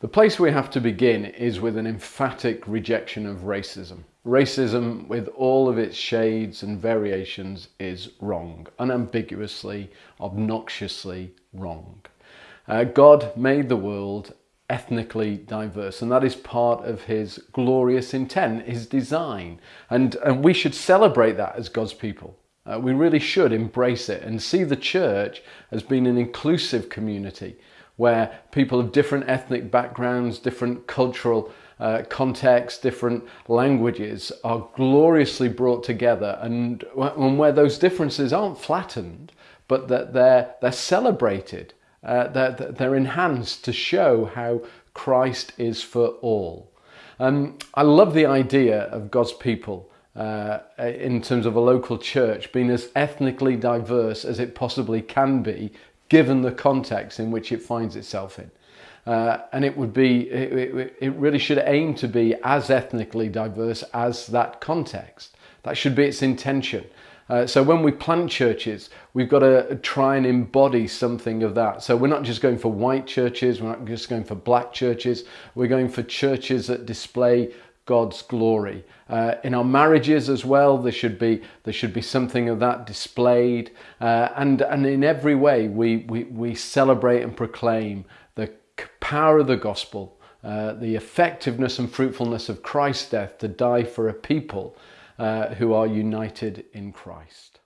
The place we have to begin is with an emphatic rejection of racism. Racism, with all of its shades and variations, is wrong, unambiguously, obnoxiously wrong. Uh, God made the world ethnically diverse and that is part of his glorious intent, his design. And, and we should celebrate that as God's people. Uh, we really should embrace it and see the church as being an inclusive community where people of different ethnic backgrounds, different cultural uh, contexts, different languages are gloriously brought together and, and where those differences aren't flattened, but that they're, they're celebrated, uh, they're, they're enhanced to show how Christ is for all. Um, I love the idea of God's people uh, in terms of a local church being as ethnically diverse as it possibly can be given the context in which it finds itself in. Uh, and it would be, it, it, really should aim to be as ethnically diverse as that context. That should be its intention. Uh, so when we plant churches, we've got to try and embody something of that. So we're not just going for white churches, we're not just going for black churches, we're going for churches that display God's glory. Uh, in our marriages as well, there should be there should be something of that displayed, uh, and and in every way we, we we celebrate and proclaim the power of the gospel, uh, the effectiveness and fruitfulness of Christ's death to die for a people uh, who are united in Christ.